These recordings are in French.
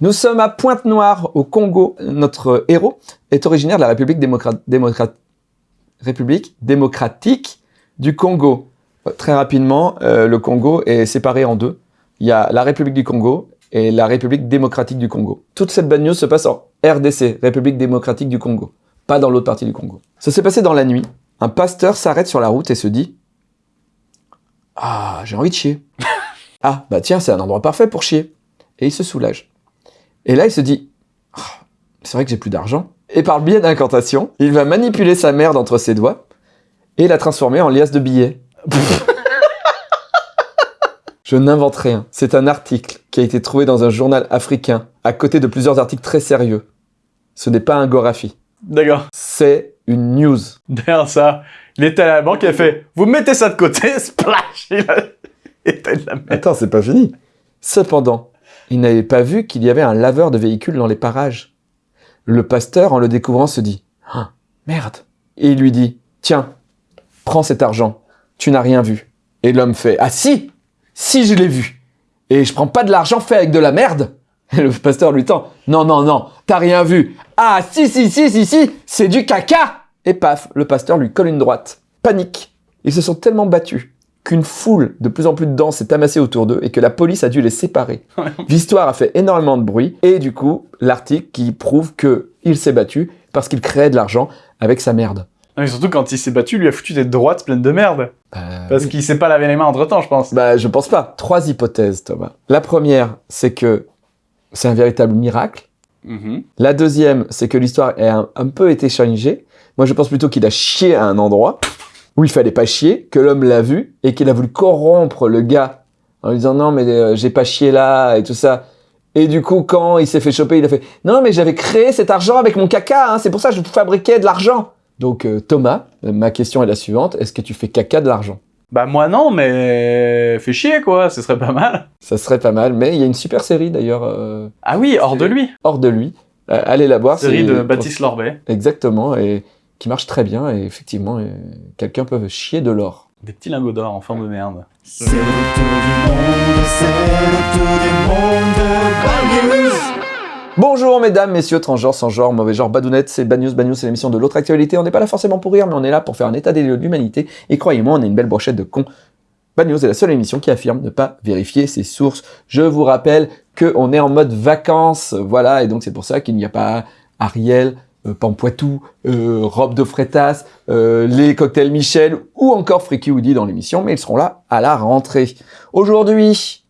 Nous sommes à Pointe-Noire, au Congo. Notre héros est originaire de la République, démocra- démocra- République démocratique du Congo. Euh, Très rapidement, euh, le Congo est séparé en deux. Il y a la République du Congo et la République démocratique du Congo. Toute cette bad news se passe en RDC, République démocratique du Congo, pas dans l'autre partie du Congo. Ça s'est passé dans la nuit. Un pasteur s'arrête sur la route et se dit « Ah, j'ai envie de chier. ah, bah tiens, c'est un endroit parfait pour chier. » Et il se soulage. Et là, il se dit Ah, c'est vrai que j'ai plus d'argent. Et par le biais d'incantation, il va manipuler sa merde entre ses doigts et la transformer en liasse de billets. Je n'invente rien. C'est un article qui a été trouvé dans un journal africain, à côté de plusieurs articles très sérieux. Ce n'est pas un Gorafi. D'accord. C'est une news. Derrière ça, il était à la banque, il a fait « Vous mettez ça de côté, splash !» Il a de la merde. Attends, c'est pas fini. Cependant, il n'avait pas vu qu'il y avait un laveur de véhicules dans les parages. Le pasteur, en le découvrant, se dit Ah, merde. Et il lui dit Tiens, prends cet argent. Tu n'as rien vu. Et l'homme fait Ah si Si, je l'ai vu. Et je prends pas de l'argent fait avec de la merde. Et le pasteur lui tend Non, non, non, t'as rien vu. Ah si, si, si, si, si, c'est du caca Et paf, le pasteur lui colle une droite. Panique. Ils se sont tellement battus qu'une foule de plus en plus dense s'est amassée autour d'eux et que la police a dû les séparer. L'histoire a fait énormément de bruit et du coup, l'article qui prouve que il s'est battu parce qu'il créait de l'argent avec sa merde. Non, mais surtout quand il s'est battu, il lui a foutu des droites pleines de merde. Parce oui. qu'il s'est pas lavé les mains entre temps, je pense. Bah, je pense pas. Trois hypothèses, Thomas. La première, c'est que c'est un véritable miracle. Mhm. La deuxième, c'est que l'histoire a un, un peu été changée. Moi, je pense plutôt qu'il a chié à un endroit où il fallait pas chier, que l'homme l'a vu et qu'il a voulu corrompre le gars en lui disant non mais euh, j'ai pas chié là et tout ça. Et du coup, quand il s'est fait choper, il a fait non mais j'avais créé cet argent avec mon caca, hein, c'est pour ça que je fabriquais de l'argent. Donc euh, Thomas, euh, ma question est la suivante est-ce que tu fais caca de l'argent? Bah moi non, mais fait chier quoi, ce serait pas mal. Ça serait pas mal, mais il y a une super série d'ailleurs euh, Ah oui, hors de lui. hors de lui. Allez la voir. Série de Baptiste Lorbet. Exactement, et qui marche très bien, et effectivement, euh, quelqu'un peut chier de l'or. Des petits lingots d'or en forme de merde. C'est le tour du monde, c'est le tour du monde de Bad News. Bonjour mesdames, messieurs, transgenres, sans genre, mauvais genre, badounettes, c'est Bad News, Bad News, c'est l'émission de l'autre actualité. On n'est pas là forcément pour rire, mais on est là pour faire un état des lieux de l'humanité, et croyez-moi, on est une belle brochette de cons. Bad News est la seule émission qui affirme ne pas vérifier ses sources. Je vous rappelle que on est en mode vacances, voilà, et donc c'est pour ça qu'il n'y a pas Ariel, Pampoitou, euh, Robe de Freitas, euh, les cocktails Michel ou encore Freaky Woody dans l'émission, mais ils seront là à la rentrée. Aujourd'hui,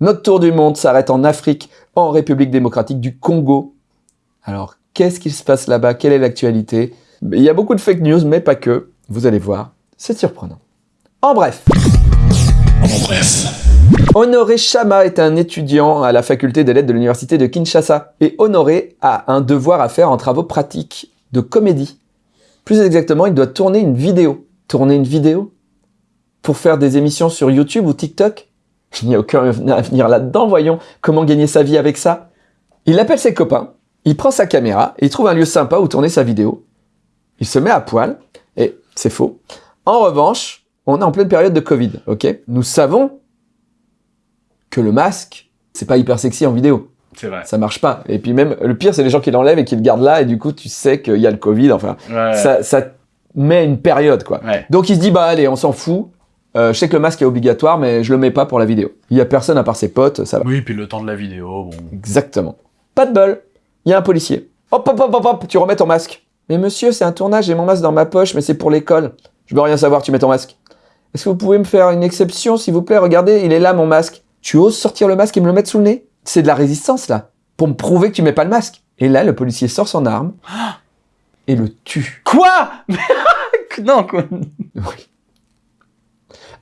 notre tour du monde s'arrête en Afrique, en République démocratique du Congo. Alors, qu'est-ce qui se passe là-bas? Quelle est l'actualité? Il y a beaucoup de fake news, mais pas que. Vous allez voir, c'est surprenant. En bref. Honoré Chama est un étudiant à la faculté des lettres de l'université de Kinshasa. Et Honoré a un devoir à faire en travaux pratiques de comédie. Plus exactement, il doit tourner une vidéo. Tourner une vidéo Pour faire des émissions sur YouTube ou TikTok? Il n'y a aucun avenir là-dedans, voyons. Comment gagner sa vie avec ça? Il appelle ses copains, il prend sa caméra, il trouve un lieu sympa où tourner sa vidéo. Il se met à poil, et c'est faux. En revanche, on est en pleine période de Covid, ok? Nous savons que le masque, c'est pas hyper sexy en vidéo. C'est vrai. Ça marche pas. Et puis même, le pire, c'est les gens qui l'enlèvent et qui le gardent là, et du coup, tu sais qu'il y a le Covid, enfin, Ouais. ça, ça met une période, quoi. Ouais. Donc il se dit, bah allez, on s'en fout. Euh, je sais que le masque est obligatoire, mais je le mets pas pour la vidéo. Il y a personne à part ses potes, ça va. Oui, puis le temps de la vidéo, bon. Exactement. Pas de bol. Il y a un policier. Hop, hop, hop, hop, hop, tu remets ton masque. Mais monsieur, c'est un tournage, j'ai mon masque dans ma poche, mais c'est pour l'école. Je veux rien savoir, tu mets ton masque. Est-ce que vous pouvez me faire une exception, s'il vous plaît? Regardez, il est là, mon masque. Tu oses sortir le masque et me le mettre sous le nez? C'est de la résistance, là. Pour me prouver que tu mets pas le masque. Et là, le policier sort son arme et le tue. Quoi? Non, quoi. Oui.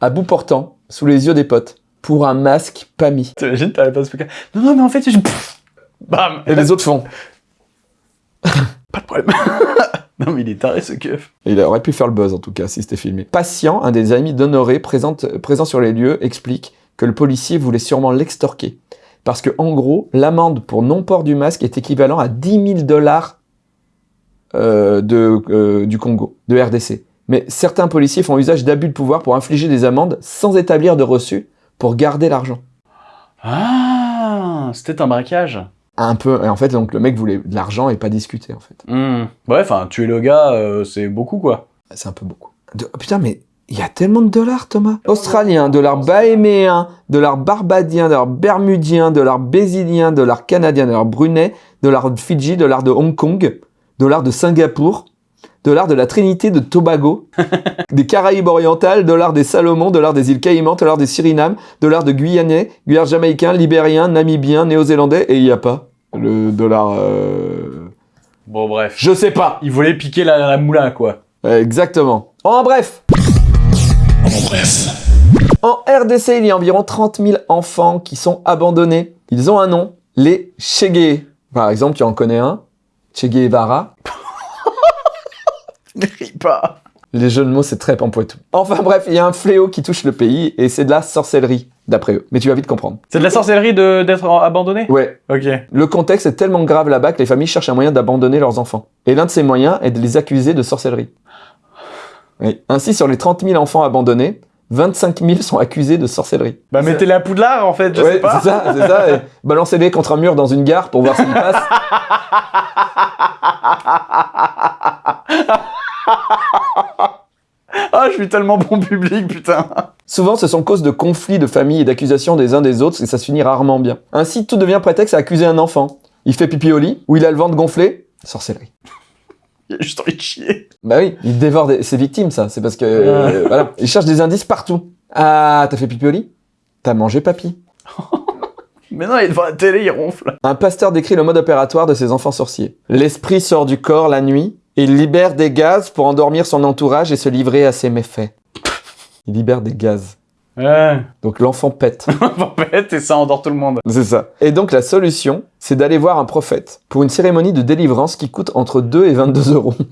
À bout portant, sous les yeux des potes, pour un masque pas mis. T'imagines, t'avais pas ce truc Non, non, mais en fait, je... Bam Et les autres font. Pas de problème. non, mais il est taré, ce keuf. Il aurait pu faire le buzz en tout cas si c'était filmé. Patient, un des amis d'Honoré présent sur les lieux, explique que le policier voulait sûrement l'extorquer. Parce que en gros, l'amende pour non-port du masque est équivalent à 10 000 dollars euh, de, euh, du Congo, de RDC. Mais certains policiers font usage d'abus de pouvoir pour infliger des amendes sans établir de reçu pour garder l'argent. Ah, c'était un braquage. un peu. Et en fait, donc le mec voulait de l'argent et pas discuter, en fait. Hmm. Ouais, enfin, tuer le gars, euh, c'est beaucoup, quoi. C'est un peu beaucoup. De- oh, putain, mais il y a tellement de dollars, Thomas. Australien, dollar bahéméen, dollar barbadien, dollar bermudien, dollar bésilien, dollar canadien, dollar brunei, dollar de Fidji, dollar de Hong Kong, dollar de Singapour, dollar de la Trinité de Tobago, des Caraïbes orientales, dollar des Salomon, dollar des îles Caïmans, dollar des Suriname, dollar de Guyanais, Guyane jamaïcain, libérien, namibien, néo-zélandais, et il n'y a pas le dollar... euh, Bon, bref. Je sais pas. Il voulait piquer la, la moulin, quoi. Euh, Exactement. En bref, En bref. En RDC, il y a environ 30 000 enfants qui sont abandonnés. Ils ont un nom, les Chegué. Par exemple, tu en connais un, Che Guevara. Ne ris pas. Les jeux de mots, c'est très pampoitou. Enfin bref, il y a un fléau qui touche le pays et c'est de la sorcellerie, d'après eux. Mais tu vas vite comprendre. C'est de la sorcellerie de- d'être abandonné? Ouais, Ok. le contexte est tellement grave là-bas que les familles cherchent un moyen d'abandonner leurs enfants. Et l'un de ces moyens est de les accuser de sorcellerie. Oui. Ainsi, sur les 30 000 enfants abandonnés, 25 000 sont accusés de sorcellerie. Bah, mettez-les à Poudlard, en fait, je Ouais, sais pas. c'est ça, c'est ça. et Balancez-les contre un mur dans une gare pour voir s'ils passent. Ah, je suis tellement bon public, putain. Souvent, ce sont causes de conflits de famille et d'accusations des uns des autres et ça se finit rarement bien. Ainsi, tout devient prétexte à accuser un enfant. Il fait pipi au lit, ou il a le ventre gonflé, sorcellerie. Il a juste envie de chier. Bah oui, il dévore des... ses victimes, ça. C'est parce que... euh, voilà. Il cherche des indices partout. Ah, t'as fait pipi au lit? T'as mangé papy? Mais non, il est devant la télé, il ronfle. Un pasteur décrit le mode opératoire de ses enfants sorciers. L'esprit sort du corps la nuit et il libère des gaz pour endormir son entourage et se livrer à ses méfaits. Il libère des gaz. Ouais. Donc l'enfant pète. En fait, et ça endort tout le monde. C'est ça. Et donc la solution, c'est d'aller voir un prophète pour une cérémonie de délivrance qui coûte entre 2 et 22 euros.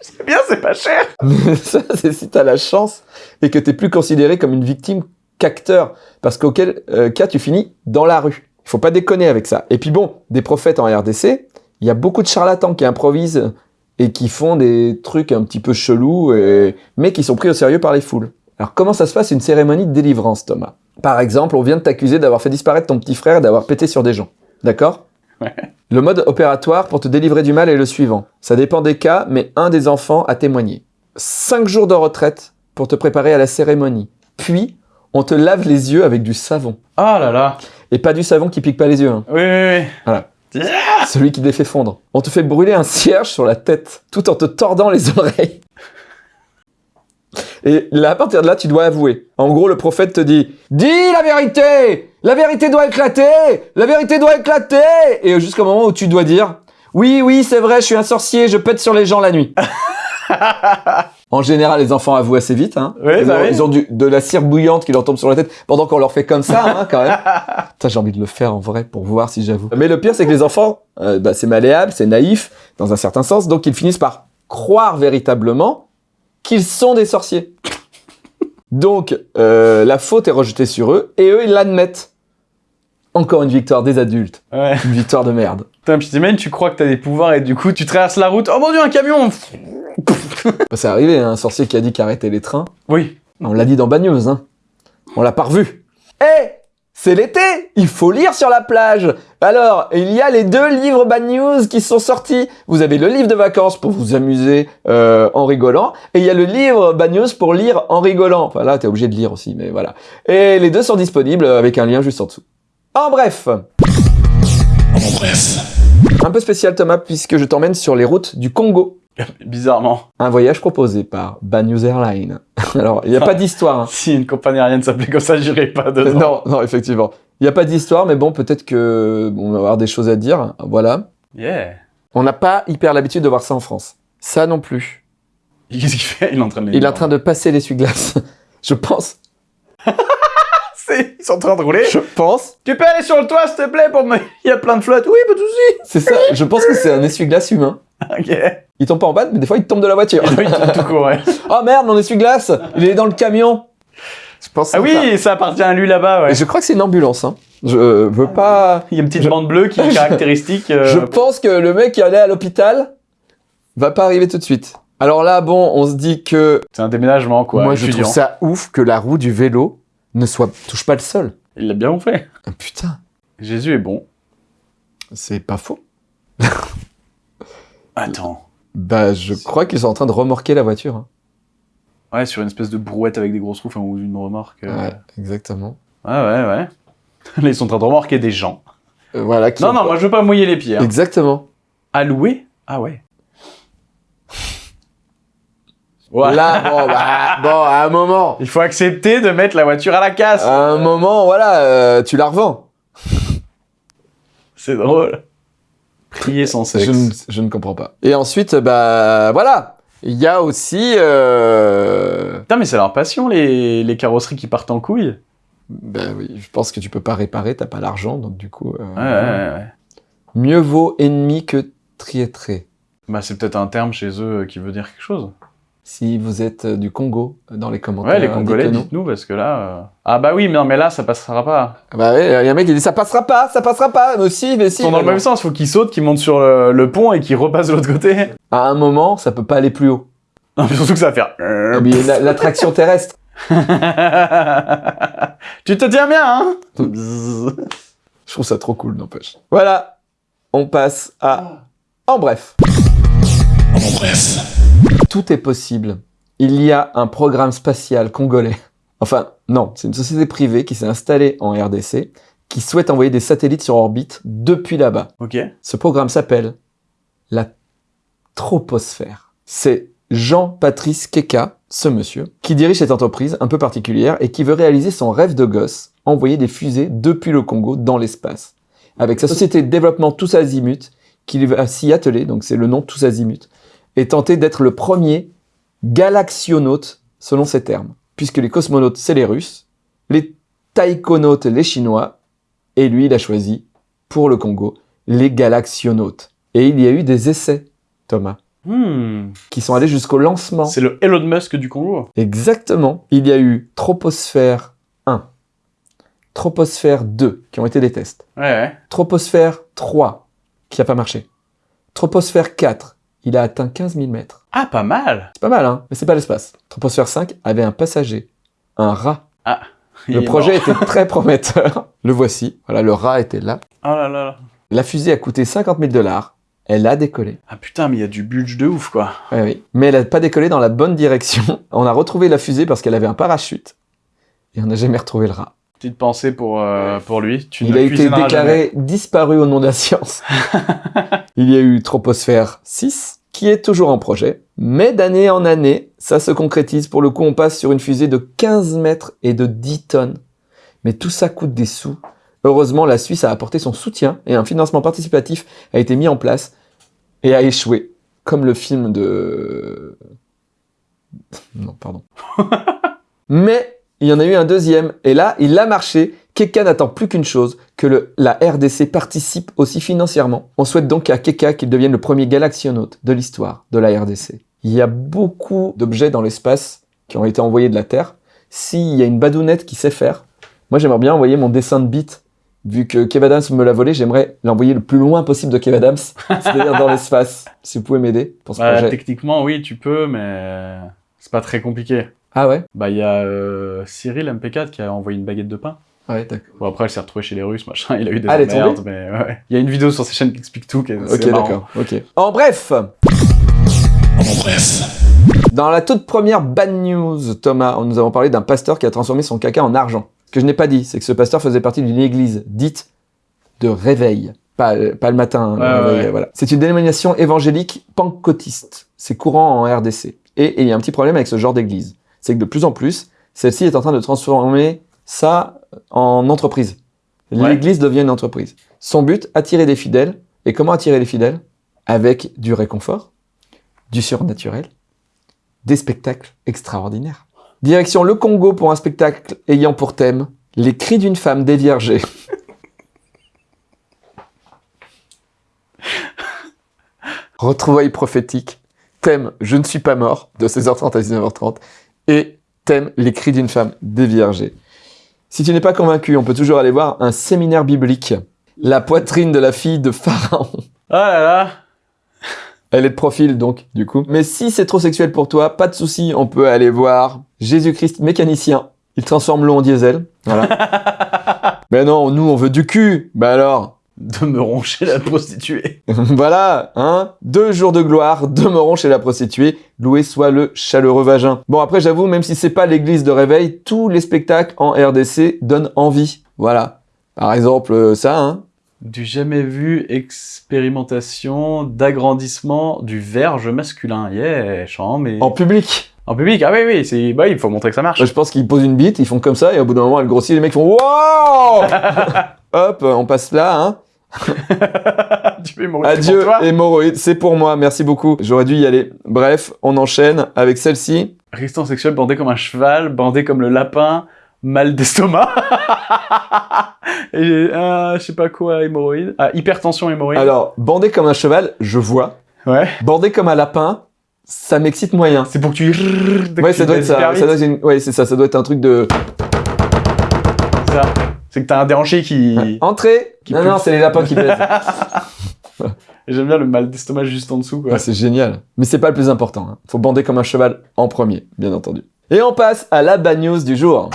C'est bien, c'est pas cher. Mais ça, c'est si t'as la chance et que t'es plus considéré comme une victime qu'acteur. Parce qu'auquel euh, cas tu finis dans la rue. Il faut pas déconner avec ça. Et puis bon, des prophètes en RDC, il y a beaucoup de charlatans qui improvisent et qui font des trucs un petit peu chelous, et... mais qui sont pris au sérieux par les foules. Alors comment ça se passe une cérémonie de délivrance, Thomas? Par exemple, on vient de t'accuser d'avoir fait disparaître ton petit frère et d'avoir pété sur des gens. D'accord? Ouais. Le mode opératoire pour te délivrer du mal est le suivant. Ça dépend des cas, mais un des enfants a témoigné. Cinq jours de retraite pour te préparer à la cérémonie. Puis, on te lave les yeux avec du savon. Ah là là. Et pas du savon qui pique pas les yeux, hein. Oui, oui, oui. Voilà. celui qui les fait fondre. On te fait brûler un cierge sur la tête, tout en te tordant les oreilles. Et là, à partir de là, tu dois avouer. En gros, le prophète te dit Dis la vérité La vérité doit éclater La vérité doit éclater Et jusqu'au moment où tu dois dire Oui, oui, c'est vrai, je suis un sorcier, je pète sur les gens la nuit. en général, les enfants avouent assez vite. Hein. Oui, ils, bah ont, oui. ils ont du- de la cire bouillante qui leur tombe sur la tête pendant qu'on leur fait comme ça, hein, quand même. Putain, j'ai envie de le faire en vrai pour voir si j'avoue. Mais le pire, c'est que les enfants, euh, bah, c'est malléable, c'est naïf, dans un certain sens, donc ils finissent par croire véritablement qu'ils sont des sorciers. Donc, euh, la faute est rejetée sur eux, et eux, ils l'admettent. Encore une victoire des adultes. Ouais. Une victoire de merde. Putain, puis t'imagines, tu crois que t'as des pouvoirs et du coup, tu traverses la route. Oh mon dieu, un camion Bah, c'est arrivé, hein, un sorcier qui a dit qu'arrêter les trains. Oui. On l'a dit dans Bad News, hein. On l'a pas revu. Eh C'est l'été Il faut lire sur la plage Alors, il y a les deux livres Bad News qui sont sortis. Vous avez le livre de vacances pour vous amuser euh, en rigolant, et il y a le livre Bad News pour lire en rigolant. Enfin là, t'es obligé de lire aussi, mais voilà. Et les deux sont disponibles avec un lien juste en dessous. En bref En bref. Un peu spécial Thomas, puisque je t'emmène sur les routes du Congo. Bizarrement. Un voyage proposé par Bad News Airlines. Alors, il n'y a pas d'histoire. hein. Si une compagnie aérienne s'appelait comme ça, j'irais pas dedans. Non, non, effectivement. Il n'y a pas d'histoire, mais bon, peut-être que bon, on va avoir des choses à dire. Voilà. Yeah. On n'a pas hyper l'habitude de voir ça en France. Ça non plus. Qu'est-ce qu'il fait? Il est en train de Il est en train de passer l'essuie-glace. Je pense. Ils sont en train de rouler. Je pense. Tu peux aller sur le toit, s'il te plaît, pour me... Il y a plein de flotte. Oui, pas de soucis. C'est ça. Je pense que c'est un essuie-glace humain. Ok. Il tombe pas en bas, mais des fois il tombe de la voiture. Oui, tout, tout court, ouais. oh merde, mon essuie-glace Il est dans le camion. Je pense. que Ah oui, ça appartient à lui là-bas, ouais. Et je crois que c'est une ambulance. Hein. Je veux pas. Il y a une petite Je- bande bleue qui est caractéristique. euh, Je pense que le mec qui allait à l'hôpital va pas arriver tout de suite. Alors là, bon, on se dit que C'est un déménagement, quoi. Moi, je étudiant. trouve ça ouf que la roue du vélo ne soit touche pas le sol. Il l'a bien fait. Ah, putain. Jésus est bon. C'est pas faux. Attends. Bah, je crois qu'ils sont en train de remorquer la voiture. hein. Ouais, sur une espèce de brouette avec des grosses roues, enfin, ou une remorque. euh. Ouais, exactement. Ouais, ouais, ouais. Là, ils sont en train de remorquer des gens. Euh, voilà. qui Non, non, moi je veux pas mouiller les pieds. hein. Exactement. Louer Ah ouais. Ouais. Là, bon, bah, bon, à un moment, Il faut accepter de mettre la voiture à la casse. à un moment, voilà, euh, tu la revends. C'est drôle. Prier sans sexe. Je ne, je ne comprends pas. Et ensuite, bah, voilà. Il y a aussi, euh... Putain, mais c'est leur passion, les, les carrosseries qui partent en couille. Ben oui, je pense que tu peux pas réparer, t'as pas l'argent, donc du coup, euh, Ouais, ouais, ouais, mieux vaut ennemi que triétré. Bah, c'est peut-être un terme chez eux qui veut dire quelque chose. Si vous êtes euh, du Congo, euh, dans les commentaires. Ouais, les Congolais, dites-nous, parce que là... euh, Ah bah oui, mais non, mais là, ça passera pas. Ah Bah ouais, il y a un mec qui dit ça passera pas, ça passera pas, mais si, mais si. Ils sont dans le même sens, faut qu'ils sautent, qu'ils montent sur le, le pont et qu'ils repassent de l'autre côté. À un moment, ça peut pas aller plus haut. Non, mais surtout que ça va faire... La- L'attraction terrestre. tu te tiens bien, hein Je trouve ça trop cool, n'empêche. Voilà, on passe à. En bref. En bref. Tout est possible. Il y a un programme spatial congolais. Enfin, non, c'est une société privée qui s'est installée en RDC, qui souhaite envoyer des satellites sur orbite depuis là-bas. Ok. Ce programme s'appelle la troposphère. C'est Jean-Patrice Keka, ce monsieur, qui dirige cette entreprise un peu particulière et qui veut réaliser son rêve de gosse, envoyer des fusées depuis le Congo dans l'espace. Avec sa société de développement Tous Azimuts, qu'il va s'y atteler, donc c'est le nom Tous Azimuts, et tenter d'être le premier galaxionaute, selon ses termes. Puisque les cosmonautes, c'est les Russes, les taïkonautes, les Chinois, et lui, il a choisi, pour le Congo, les galaxionautes. Et il y a eu des essais, Thomas, Hmm. qui sont allés jusqu'au lancement. C'est le Elon Musk du Congo. Exactement. Il y a eu Troposphère 1, Troposphère 2, qui ont été des tests. Ouais, ouais. Troposphère 3, qui n'a pas marché. Troposphère 4, il a atteint 15 000 mètres. Ah, pas mal C'est pas mal, hein Mais c'est pas l'espace. Troposphère 5 avait un passager, un rat. Il Le projet était très prometteur. Le voici. Voilà, le rat était là. Oh là là là. La fusée a coûté 50 000 dollars. Elle a décollé. Ah putain, mais il y a du budget de ouf, quoi. Ouais, oui. Mais elle n'a pas décollé dans la bonne direction. On a retrouvé la fusée parce qu'elle avait un parachute. Et on n'a jamais retrouvé le rat. Petite pensée pour, euh, pour lui. Tu Il ne a été jamais. déclaré disparu au nom de la science. Il y a eu Troposphère 6, qui est toujours en projet. Mais d'année en année, ça se concrétise. Pour le coup, on passe sur une fusée de 15 mètres et de 10 tonnes. Mais tout ça coûte des sous. Heureusement, la Suisse a apporté son soutien et un financement participatif a été mis en place et a échoué. Comme le film de... Non, pardon. Mais il y en a eu un deuxième, et là, il a marché. Keka n'attend plus qu'une chose, que le- la RDC participe aussi financièrement. On souhaite donc à Keka qu'il devienne le premier galaxionaute de l'histoire de la RDC. Il y a beaucoup d'objets dans l'espace qui ont été envoyés de la Terre. S'il y a une badounette qui sait faire, moi j'aimerais bien envoyer mon dessin de bit. Vu que Kev Adams me l'a volé, j'aimerais l'envoyer le plus loin possible de Kev Adams, c'est-à-dire dans l'espace. Si vous pouvez m'aider pour ce Bah, projet. techniquement, oui, tu peux, mais c'est pas très compliqué. Ah ouais? Bah, il y a euh, Cyril MP4 qui a envoyé une baguette de pain. Ouais, d'accord. Bon, après, elle s'est retrouvée chez les Russes, machin. Il a eu des Ah, emmerdes, mais ouais. Il y a une vidéo sur ses chaînes qui explique tout. qui est- Ok, d'accord. Ok. En bref, En bref. Dans la toute première bad news, Thomas, nous avons parlé d'un pasteur qui a transformé son caca en argent. Ce que je n'ai pas dit, c'est que ce pasteur faisait partie d'une église dite de réveil. Pas, pas le matin, le Ouais, réveil, ouais. voilà. C'est une dénomination évangélique pentecôtiste. C'est courant en RDC. Et il y a un petit problème avec ce genre d'église. C'est que de plus en plus, celle-ci est en train de transformer ça en entreprise. Ouais. L'église devient une entreprise. Son but, attirer des fidèles. Et comment attirer les fidèles? Avec du réconfort, du surnaturel, des spectacles extraordinaires. Direction le Congo pour un spectacle ayant pour thème les cris d'une femme déviergée. Retrouvailles prophétiques, thème Je ne suis pas mort de 16h30 à 19h30 et thème Les cris d'une femme déviergée. Si tu n'es pas convaincu, on peut toujours aller voir un séminaire biblique. La poitrine de la fille de Pharaon. Oh là là Elle est de profil donc, du coup. Mais si c'est trop sexuel pour toi, pas de souci, on peut aller voir Jésus-Christ mécanicien. Il transforme l'eau en diesel. Voilà. Mais non, nous, on veut du cul. Bah alors De me roncher la prostituée. Voilà, hein Deux jours de gloire, demeurons chez la prostituée, loué soit le chaleureux vagin. Bon, après, j'avoue, même si c'est pas l'église de réveil, tous les spectacles en RDC donnent envie. Voilà. Par exemple, euh, ça, hein Du jamais vu expérimentation d'agrandissement du verge masculin. Yeah, chant, mais... En public. En public, ah oui, oui, c'est... Bah, il faut montrer que ça marche. Je pense qu'ils posent une bite, ils font comme ça, et au bout d'un moment, elle grossit, les mecs font Wow Hop, on passe là, hein tu fais mourir Adieu, pour toi. hémorroïde, c'est pour moi, merci beaucoup. J'aurais dû y aller. Bref, on enchaîne avec celle-ci. Résistance sexuelle bandé comme un cheval, bandé comme le lapin, mal d'estomac. Et ah, je sais pas quoi, hémorroïde. Ah, hypertension hémorroïde. Alors, bandé comme un cheval, je vois. Ouais. Bandé comme un lapin, ça m'excite moyen. C'est pour que tu... Ouais, ça doit être ça. hyper ça vite. doit être une- Ouais, c'est ça. Ça doit être un truc de. C'est que t'as un déhanché qui... entrée. Qui non, non, c'est les lapins qui pèsent. J'aime bien le mal d'estomac juste en dessous, quoi. Ah, c'est génial. Mais c'est pas le plus important. hein. Faut bander comme un cheval en premier, bien entendu. Et on passe à la bad news du jour.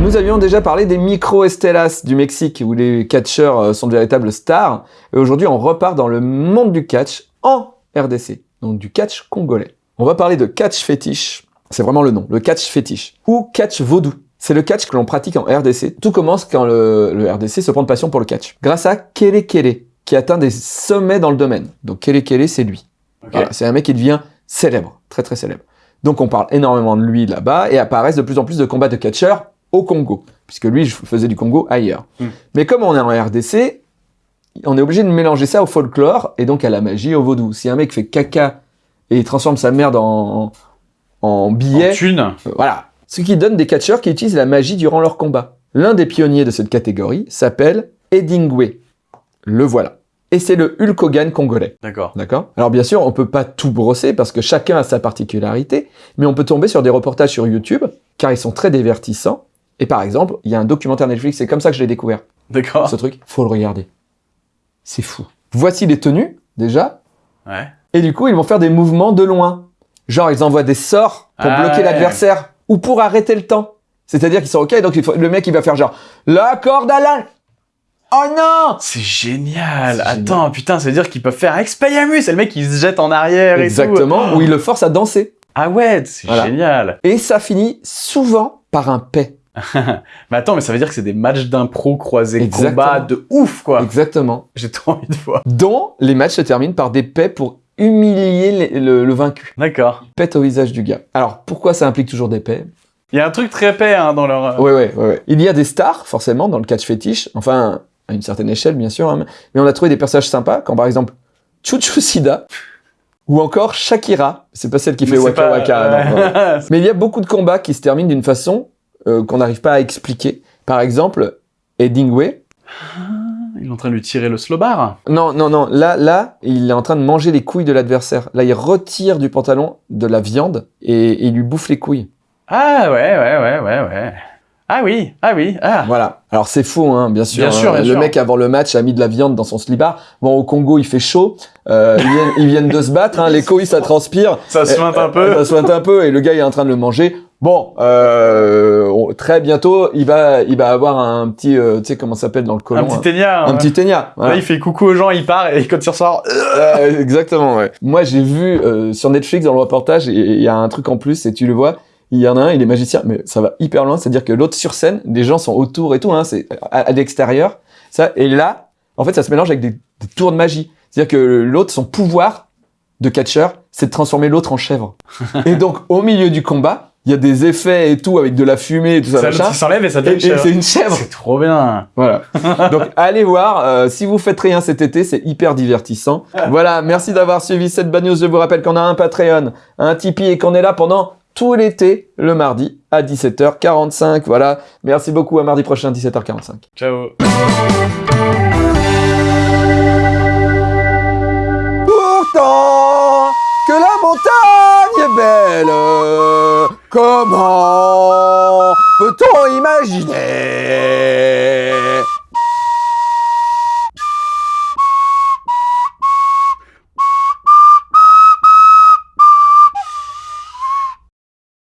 Nous avions déjà parlé des micro Estelas du Mexique, où les catcheurs euh, sont de véritables stars. Et aujourd'hui, on repart dans le monde du catch en RDC, donc du catch congolais. On va parler de catch fétiche, c'est vraiment le nom, le catch fétiche, ou catch vaudou. C'est le catch que l'on pratique en RDC. Tout commence quand le, le RDC se prend de passion pour le catch. Grâce à Kele Kele, qui atteint des sommets dans le domaine. Donc Kele Kele, c'est lui. Voilà, c'est un mec qui devient célèbre, très très célèbre. Donc on parle énormément de lui là-bas et apparaissent de plus en plus de combats de catcheurs au Congo, puisque lui je faisais du Congo ailleurs. Hmm. Mais comme on est en RDC, on est obligé de mélanger ça au folklore et donc à la magie, au vaudou. Si un mec fait caca et il transforme sa merde en, en En billet, thune. euh, voilà. Ce qui donne des catcheurs qui utilisent la magie durant leur combat. L'un des pionniers de cette catégorie s'appelle Edingwe. Le voilà. Et c'est le Hulk Hogan congolais. D'accord. D'accord? Alors bien sûr, on peut pas tout brosser parce que chacun a sa particularité, mais on peut tomber sur des reportages sur YouTube, car ils sont très divertissants. Et par exemple, il y a un documentaire Netflix, c'est comme ça que je l'ai découvert, D'accord. ce truc. Faut le regarder. C'est fou. Voici les tenues, déjà, Ouais. et du coup, ils vont faire des mouvements de loin. Genre, ils envoient des sorts pour Ah bloquer ouais. l'adversaire, ou pour arrêter le temps. C'est-à-dire qu'ils sont OK, donc il faut- le mec, il va faire genre, la corde à l'âne Oh non C'est génial. Attends, putain, ça veut dire qu'ils peuvent faire Expelliarmus. C'est le mec qui se jette en arrière et tout. Exactement, où il le force à danser. Ah ouais, c'est Voilà. génial. Et ça finit souvent par un paix. Mais attends, mais ça veut dire que c'est des matchs d'impro croisés Exactement. combat de ouf, quoi. Exactement. J'ai trop envie de voir. Dont les matchs se terminent par des paix pour humilier le, le vaincu. D'accord. Pète au visage du gars. Alors, pourquoi ça implique toujours des paix? Il y a un truc très épais hein, dans leur. Ouais, ouais, ouais, ouais. Il y a des stars, forcément, dans le catch fétiche. Enfin, à une certaine échelle, bien sûr. hein, mais on a trouvé des personnages sympas, comme par exemple Chuchu Sida, ou encore Shakira. C'est pas celle qui fait Mais Waka pas- Waka. non, non. Ouais. Mais il y a beaucoup de combats qui se terminent d'une façon euh, qu'on n'arrive pas à expliquer. Par exemple, Eddingway. Il est en train de lui tirer le slowbar. Non, non, non. Là, là, il est en train de manger les couilles de l'adversaire. Là, il retire du pantalon de la viande et, et il lui bouffe les couilles. Ah ouais, ouais, ouais, ouais, ouais. Ah oui, ah oui, ah. Voilà. Alors c'est faux, hein, bien sûr. Bien sûr, hein. bien le sûr. mec avant le match a mis de la viande dans son slibard. Bon, au Congo, il fait chaud. Euh, ils, viennent, ils viennent de se battre. Hein. Les couilles, ça transpire. Ça se sointe un Euh, peu. Ça sointe un peu et le gars il est en train de le manger. Bon, euh, très bientôt, il va, il va avoir un petit, euh, tu sais comment ça s'appelle dans le colon, Un petit hein. ténia. un petit ténia. Voilà. Là, il fait coucou aux gens, il part et quand il ressort. euh, Euh, exactement, ouais. Moi, j'ai vu euh, sur Netflix dans le reportage, il y a un truc en plus, et tu le vois, il y en a un, il est magicien, mais ça va hyper loin, c'est-à-dire que l'autre sur scène, des gens sont autour et tout, hein, c'est à, à l'extérieur, ça, et là, en fait, ça se mélange avec des, des tours de magie. C'est-à-dire que l'autre, son pouvoir de catcheur, c'est de transformer l'autre en chèvre. et donc, au milieu du combat, il y a des effets et tout, avec de la fumée et tout ça, Ça, s'enlève et ça devient une chèvre. c'est une chèvre. C'est trop bien. Voilà. Donc allez voir, euh, si vous faites rien cet été, c'est hyper divertissant. Voilà, merci d'avoir suivi cette bad news. Je vous rappelle qu'on a un Patreon, un Tipeee et qu'on est là pendant tout l'été, le mardi à 17h45. Voilà, merci beaucoup, à mardi prochain 17h45. Ciao. Pourtant que la montagne est belle, comment peut-on imaginer?